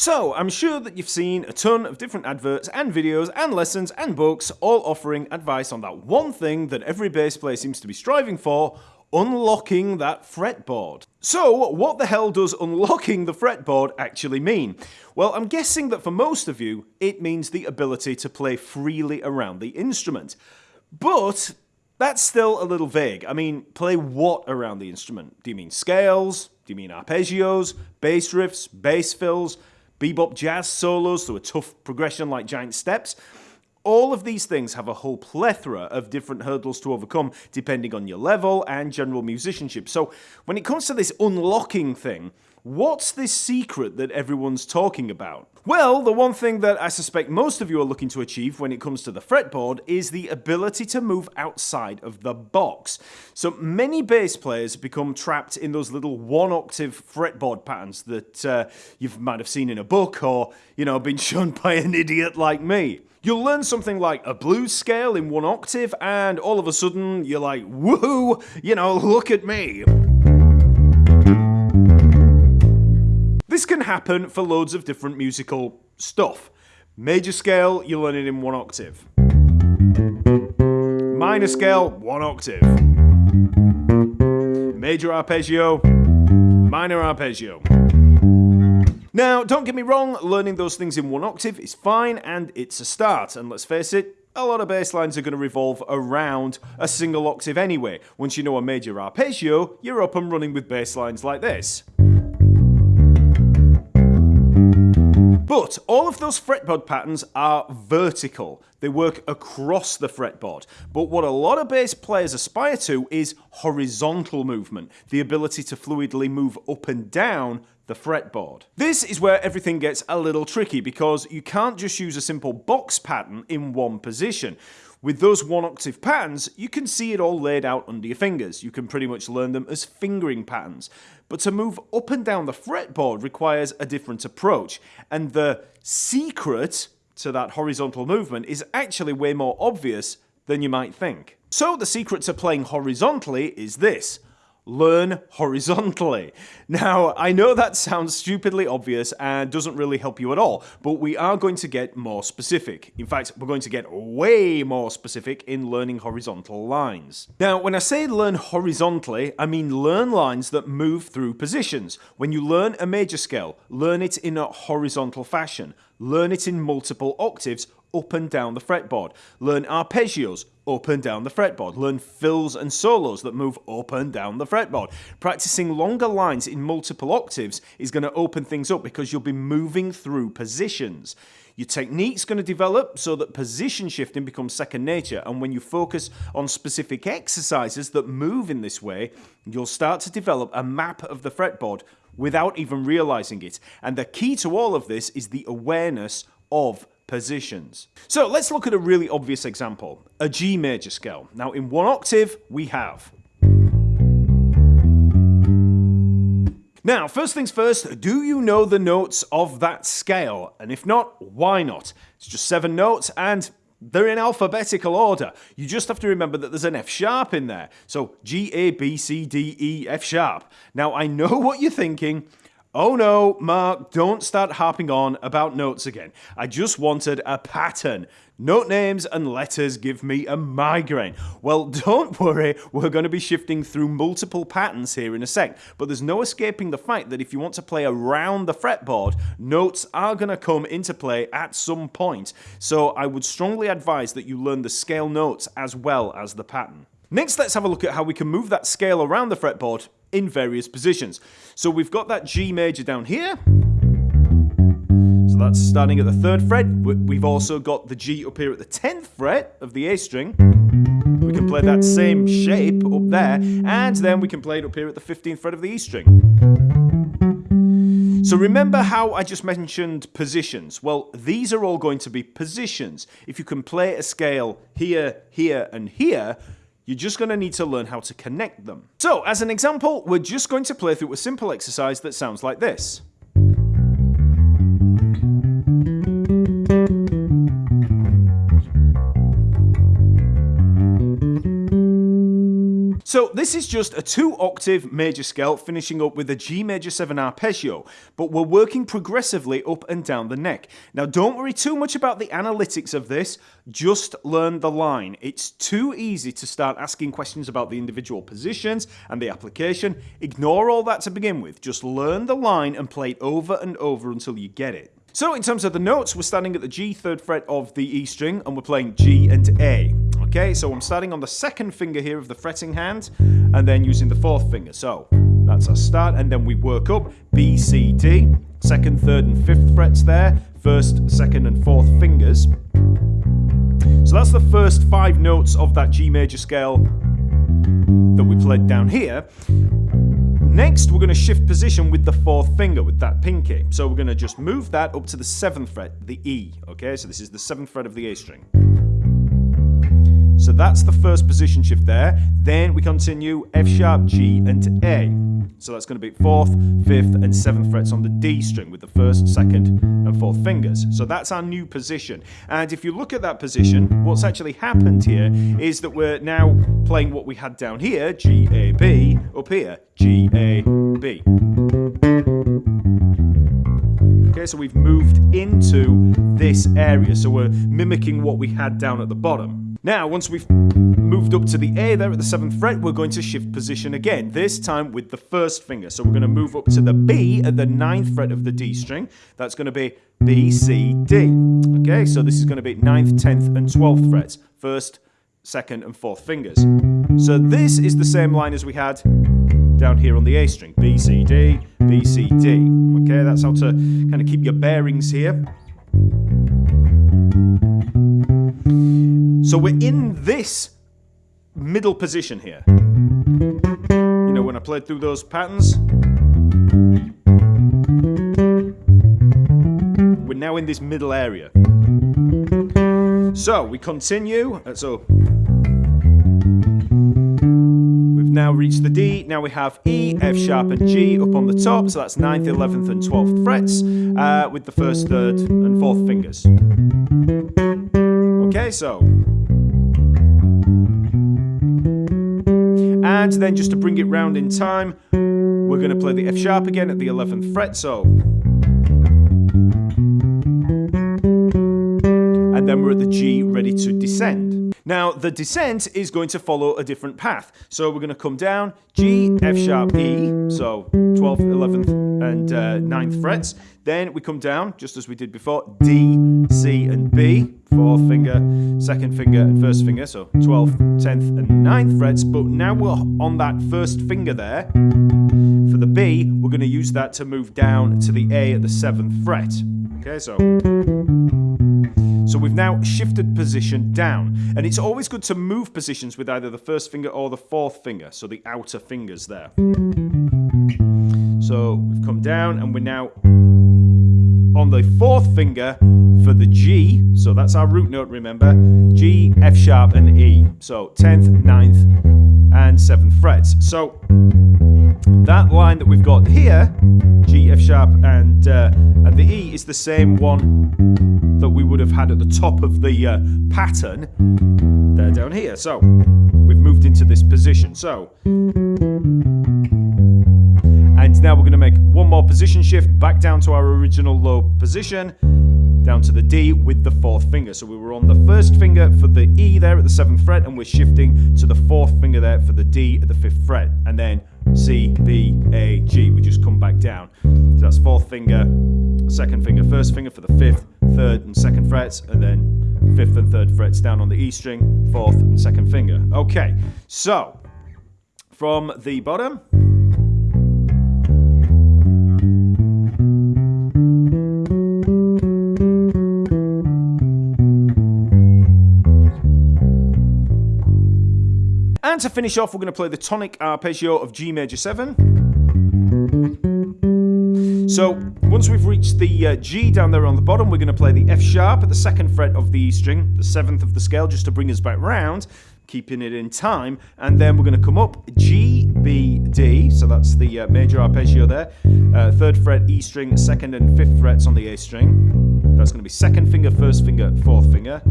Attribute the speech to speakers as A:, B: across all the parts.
A: So, I'm sure that you've seen a ton of different adverts and videos and lessons and books all offering advice on that one thing that every bass player seems to be striving for, unlocking that fretboard. So, what the hell does unlocking the fretboard actually mean? Well, I'm guessing that for most of you, it means the ability to play freely around the instrument. But that's still a little vague. I mean, play what around the instrument? Do you mean scales? Do you mean arpeggios, bass riffs, bass fills? Bebop jazz solos to a tough progression like giant steps. All of these things have a whole plethora of different hurdles to overcome depending on your level and general musicianship. So when it comes to this unlocking thing, What's this secret that everyone's talking about? Well, the one thing that I suspect most of you are looking to achieve when it comes to the fretboard is the ability to move outside of the box. So many bass players become trapped in those little one octave fretboard patterns that uh, you might have seen in a book or, you know, been shown by an idiot like me. You'll learn something like a blues scale in one octave and all of a sudden you're like, woohoo, you know, look at me. This can happen for loads of different musical stuff. Major scale, you learn it in one octave. Minor scale, one octave. Major arpeggio, minor arpeggio. Now, don't get me wrong, learning those things in one octave is fine and it's a start. And let's face it, a lot of bass lines are going to revolve around a single octave anyway. Once you know a major arpeggio, you're up and running with bass lines like this. But all of those fretboard patterns are vertical. They work across the fretboard. But what a lot of bass players aspire to is horizontal movement, the ability to fluidly move up and down the fretboard. This is where everything gets a little tricky because you can't just use a simple box pattern in one position. With those one octave patterns, you can see it all laid out under your fingers. You can pretty much learn them as fingering patterns. But to move up and down the fretboard requires a different approach. And the secret to that horizontal movement is actually way more obvious than you might think. So the secret to playing horizontally is this learn horizontally. Now, I know that sounds stupidly obvious and doesn't really help you at all, but we are going to get more specific. In fact, we're going to get way more specific in learning horizontal lines. Now, when I say learn horizontally, I mean learn lines that move through positions. When you learn a major scale, learn it in a horizontal fashion. Learn it in multiple octaves up and down the fretboard. Learn arpeggios up and down the fretboard. Learn fills and solos that move up and down the fretboard. Practicing longer lines in multiple octaves is going to open things up because you'll be moving through positions. Your technique's going to develop so that position shifting becomes second nature, and when you focus on specific exercises that move in this way, you'll start to develop a map of the fretboard without even realizing it. And the key to all of this is the awareness of positions. So let's look at a really obvious example, a G major scale. Now in one octave, we have. Now, first things first, do you know the notes of that scale? And if not, why not? It's just seven notes and they're in alphabetical order. You just have to remember that there's an F sharp in there. So G, A, B, C, D, E, F sharp. Now I know what you're thinking. Oh no, Mark, don't start harping on about notes again. I just wanted a pattern. Note names and letters give me a migraine. Well, don't worry, we're going to be shifting through multiple patterns here in a sec, but there's no escaping the fact that if you want to play around the fretboard, notes are going to come into play at some point. So I would strongly advise that you learn the scale notes as well as the pattern. Next, let's have a look at how we can move that scale around the fretboard in various positions. So we've got that G major down here. So that's starting at the third fret. We've also got the G up here at the 10th fret of the A string. We can play that same shape up there, and then we can play it up here at the 15th fret of the E string. So remember how I just mentioned positions? Well, these are all going to be positions. If you can play a scale here, here, and here, you're just going to need to learn how to connect them. So, as an example, we're just going to play through a simple exercise that sounds like this. So this is just a two octave major scale finishing up with a G major 7 arpeggio, but we're working progressively up and down the neck. Now don't worry too much about the analytics of this, just learn the line. It's too easy to start asking questions about the individual positions and the application. Ignore all that to begin with, just learn the line and play it over and over until you get it. So in terms of the notes, we're standing at the G third fret of the E string and we're playing G and A. Okay, so I'm starting on the second finger here of the fretting hand and then using the fourth finger. So that's our start and then we work up B, C, D, second, third and fifth frets there, first, second and fourth fingers. So that's the first five notes of that G major scale that we played down here. Next, we're going to shift position with the fourth finger, with that pinky. So we're going to just move that up to the seventh fret, the E. Okay, so this is the seventh fret of the A string. So that's the first position shift there. Then we continue F sharp, G, and A. So that's going to be fourth, fifth, and seventh frets on the D string with the first, second, and fourth fingers. So that's our new position. And if you look at that position, what's actually happened here is that we're now playing what we had down here, G, A, B, up here, G, A, B. Okay, so we've moved into this area. So we're mimicking what we had down at the bottom. Now, once we've moved up to the A there at the 7th fret, we're going to shift position again, this time with the first finger. So we're going to move up to the B at the 9th fret of the D string. That's going to be B, C, D. Okay, so this is going to be 9th, 10th, and 12th frets. First, second, and fourth fingers. So this is the same line as we had down here on the A string. B, C, D, B, C, D. Okay, that's how to kind of keep your bearings here. So we're in this middle position here. You know, when I played through those patterns, we're now in this middle area. So we continue. Uh, so we've now reached the D. Now we have E, F sharp, and G up on the top. So that's 9th, 11th, and 12th frets uh, with the first, third, and fourth fingers. Okay, so And then just to bring it round in time, we're going to play the F sharp again at the 11th fret, so. And then we're at the G ready to descend. Now, the descent is going to follow a different path. So we're going to come down, G, F sharp, E, so 12th, 11th, and uh, 9th frets. Then we come down, just as we did before, D, C, and B, fourth finger, second finger, and first finger, so 12th, 10th, and 9th frets. But now we're on that first finger there. For the B, we're going to use that to move down to the A at the 7th fret. Okay, so so we've now shifted position down. And it's always good to move positions with either the first finger or the fourth finger, so the outer fingers there. So we've come down and we're now on the fourth finger for the G. So that's our root note, remember. G, F sharp, and E. So 10th, 9th, and 7th frets. So that line that we've got here, G, F sharp, and, uh, and the E, is the same one that we would have had at the top of the uh, pattern there down here. So we've moved into this position. So and now we're going to make one more position shift back down to our original low position down to the D with the fourth finger. So we were on the first finger for the E there at the seventh fret, and we're shifting to the fourth finger there for the D at the fifth fret, and then C, B, A, G. We just come back down. So that's fourth finger, second finger, first finger for the fifth, third, and second frets, and then fifth and third frets down on the E string, fourth and second finger. Okay, so from the bottom. And to finish off, we're going to play the tonic arpeggio of G major 7. So once we've reached the uh, G down there on the bottom, we're going to play the F sharp at the second fret of the E string, the seventh of the scale, just to bring us back round, keeping it in time. And then we're going to come up G, B, D, so that's the uh, major arpeggio there. Uh, third fret E string, second and fifth frets on the A string. That's going to be second finger, first finger, fourth finger.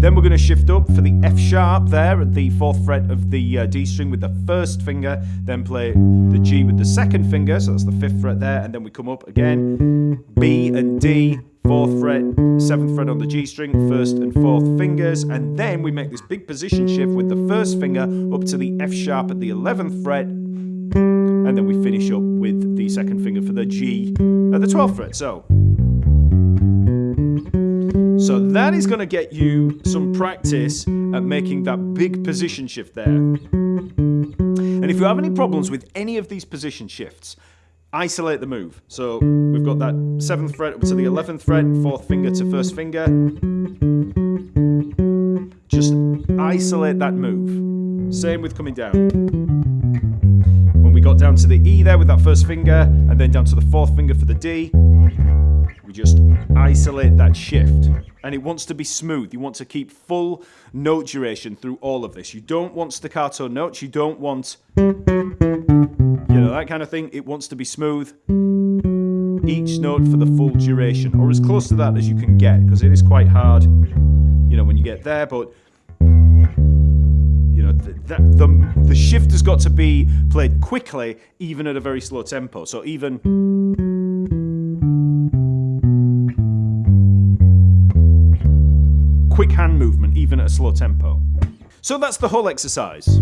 A: Then we're going to shift up for the F sharp there at the fourth fret of the uh, D string with the first finger, then play the G with the second finger, so that's the fifth fret there, and then we come up again, B and D, fourth fret, seventh fret on the G string, first and fourth fingers, and then we make this big position shift with the first finger up to the F sharp at the 11th fret, and then we finish up with the second finger for the G at the 12th fret. So so that is going to get you some practice at making that big position shift there. And if you have any problems with any of these position shifts, isolate the move. So we've got that 7th fret up to the 11th fret, 4th finger to first finger. Just isolate that move. Same with coming down. When we got down to the E there with that first finger, and then down to the 4th finger for the D, we just isolate that shift. And it wants to be smooth. You want to keep full note duration through all of this. You don't want staccato notes. You don't want, you know, that kind of thing. It wants to be smooth. Each note for the full duration, or as close to that as you can get, because it is quite hard, you know, when you get there. But you know, the, the, the shift has got to be played quickly, even at a very slow tempo. So even hand movement even at a slow tempo. So that's the whole exercise.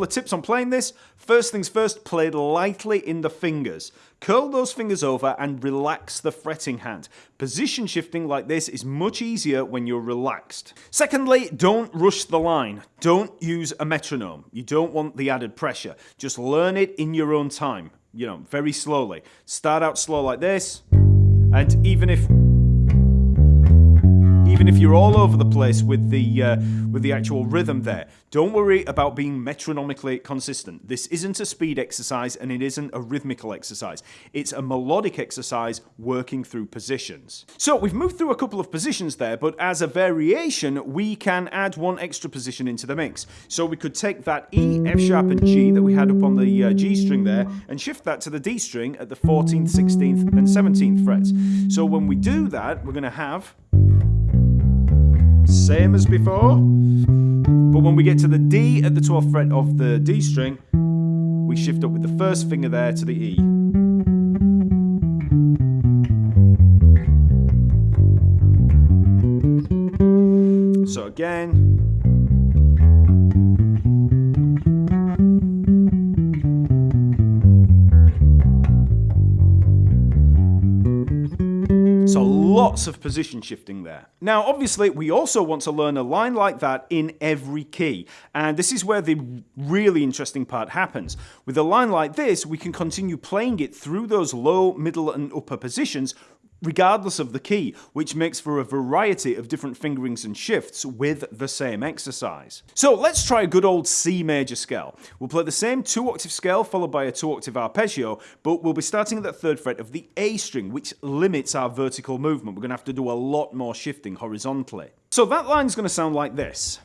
A: Couple of tips on playing this. First things first, play lightly in the fingers. Curl those fingers over and relax the fretting hand. Position shifting like this is much easier when you're relaxed. Secondly, don't rush the line. Don't use a metronome. You don't want the added pressure. Just learn it in your own time, you know, very slowly. Start out slow like this, and even if even if you're all over the place with the uh, with the actual rhythm there. Don't worry about being metronomically consistent. This isn't a speed exercise and it isn't a rhythmical exercise. It's a melodic exercise working through positions. So we've moved through a couple of positions there, but as a variation, we can add one extra position into the mix. So we could take that E, F sharp and G that we had up on the uh, G string there and shift that to the D string at the 14th, 16th and 17th frets. So when we do that, we're going to have same as before. But when we get to the D at the 12th fret of the D string, we shift up with the first finger there to the E. So again, lots of position shifting there. Now, obviously, we also want to learn a line like that in every key. And this is where the really interesting part happens. With a line like this, we can continue playing it through those low, middle, and upper positions regardless of the key, which makes for a variety of different fingerings and shifts with the same exercise. So let's try a good old C major scale. We'll play the same two octave scale followed by a two octave arpeggio, but we'll be starting at the third fret of the A string, which limits our vertical movement. We're going to have to do a lot more shifting horizontally. So that line is going to sound like this.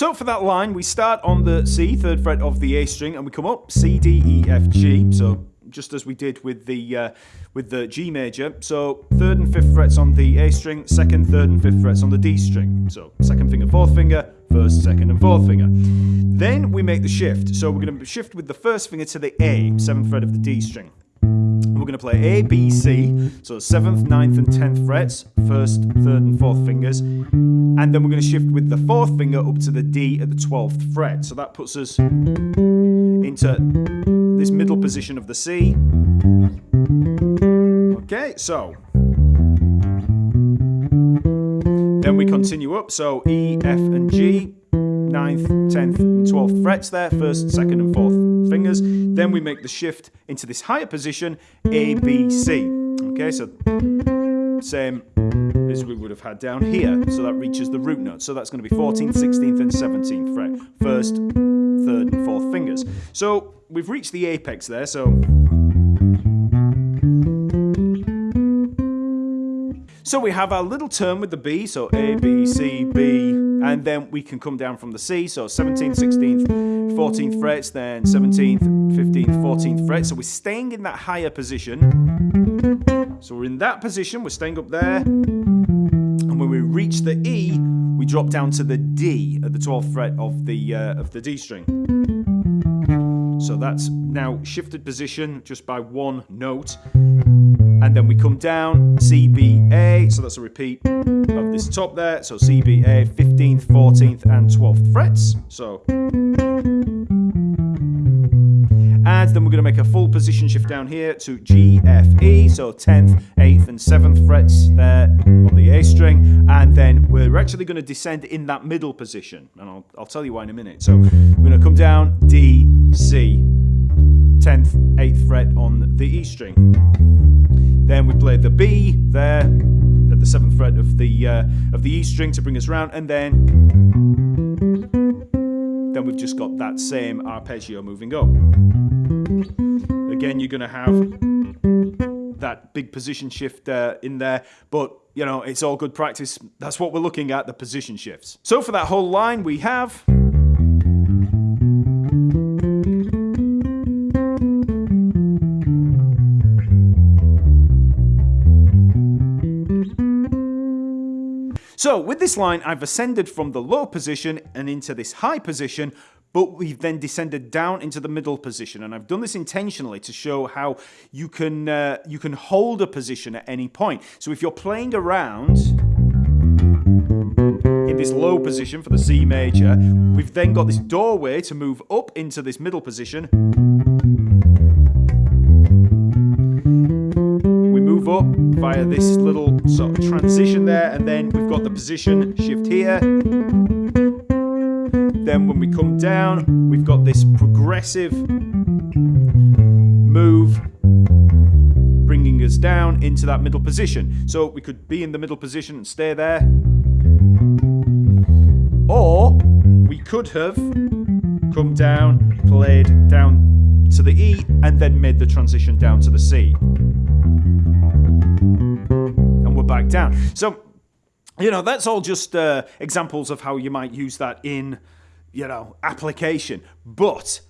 A: So for that line, we start on the C, third fret of the A string, and we come up C, D, E, F, G. So just as we did with the uh, with the G major. So third and fifth frets on the A string, second, third, and fifth frets on the D string. So second finger, fourth finger, first, second, and fourth finger. Then we make the shift. So we're going to shift with the first finger to the A, seventh fret of the D string. We're going to play A, B, C, so 7th, 9th and 10th frets, first, third and fourth fingers, and then we're going to shift with the fourth finger up to the D at the 12th fret. So that puts us into this middle position of the C. Okay, so then we continue up, so E, F and G, 9th, 10th, and 12th frets there, first, second, and fourth fingers. Then we make the shift into this higher position, A, B, C. Okay, so same as we would have had down here. So that reaches the root note. So that's going to be 14th, 16th, and 17th fret. First, third, and fourth fingers. So we've reached the apex there. So So we have our little turn with the B, so A, B, C, B, and then we can come down from the C, so 17th, 16th, 14th frets, then 17th, 15th, 14th fret. So we're staying in that higher position. So we're in that position, we're staying up there, and when we reach the E, we drop down to the D at the 12th fret of the uh, of the D string. So that's now shifted position just by one note. And then we come down, C, B, A. So that's a repeat of this top there. So C, B, A, 15th, 14th, and 12th frets. So. And then we're going to make a full position shift down here to G, F, E. So 10th, 8th, and 7th frets there on the A string. And then we're actually going to descend in that middle position. And I'll, I'll tell you why in a minute. So we're going to come down, D, C, 10th, 8th fret on the E string. Then we play the B there at the 7th fret of the uh, of the E string to bring us round, and then then we've just got that same arpeggio moving up. Again, you're going to have that big position shift uh, in there, but you know, it's all good practice. That's what we're looking at, the position shifts. So for that whole line, we have So with this line, I've ascended from the low position and into this high position, but we've then descended down into the middle position. And I've done this intentionally to show how you can, uh, you can hold a position at any point. So if you're playing around in this low position for the C major, we've then got this doorway to move up into this middle position. We move up via this little sort of transition there, and then we've got the position shift here. Then when we come down, we've got this progressive move bringing us down into that middle position. So we could be in the middle position and stay there. Or we could have come down, played down to the E, and then made the transition down to the C And we're back down. So, you know, that's all just uh, examples of how you might use that in, you know, application. But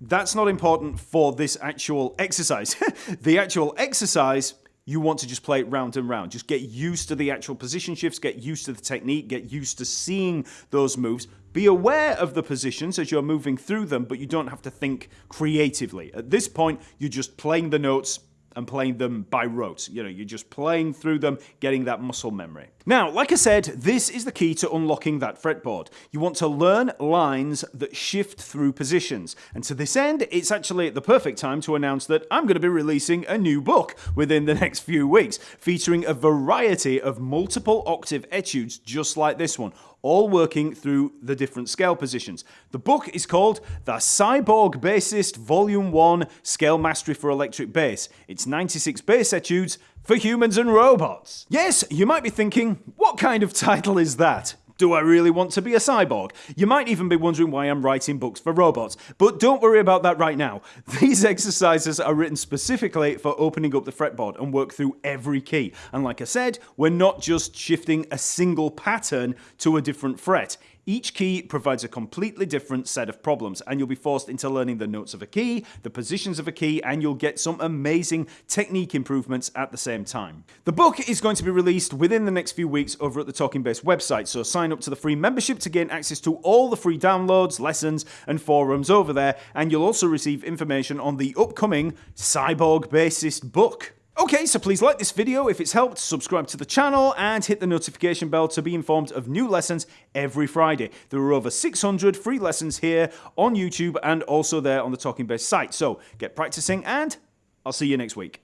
A: that's not important for this actual exercise. the actual exercise you want to just play it round and round. Just get used to the actual position shifts, get used to the technique, get used to seeing those moves. Be aware of the positions as you're moving through them, but you don't have to think creatively. At this point, you're just playing the notes and playing them by rote. You know, you're just playing through them, getting that muscle memory. Now, like I said, this is the key to unlocking that fretboard. You want to learn lines that shift through positions. And to this end, it's actually the perfect time to announce that I'm going to be releasing a new book within the next few weeks, featuring a variety of multiple octave etudes just like this one, all working through the different scale positions. The book is called The Cyborg Bassist Volume 1 Scale Mastery for Electric Bass. It's 96 bass etudes for humans and robots. Yes, you might be thinking, what kind of title is that? Do I really want to be a cyborg? You might even be wondering why I'm writing books for robots, but don't worry about that right now. These exercises are written specifically for opening up the fretboard and work through every key. And like I said, we're not just shifting a single pattern to a different fret. Each key provides a completely different set of problems, and you'll be forced into learning the notes of a key, the positions of a key, and you'll get some amazing technique improvements at the same time. The book is going to be released within the next few weeks over at the Talking Bass website, so sign up to the free membership to gain access to all the free downloads, lessons, and forums over there, and you'll also receive information on the upcoming Cyborg Bassist book. Okay, so please like this video if it's helped, subscribe to the channel, and hit the notification bell to be informed of new lessons every Friday. There are over 600 free lessons here on YouTube and also there on the Talking Bass site. So get practicing, and I'll see you next week.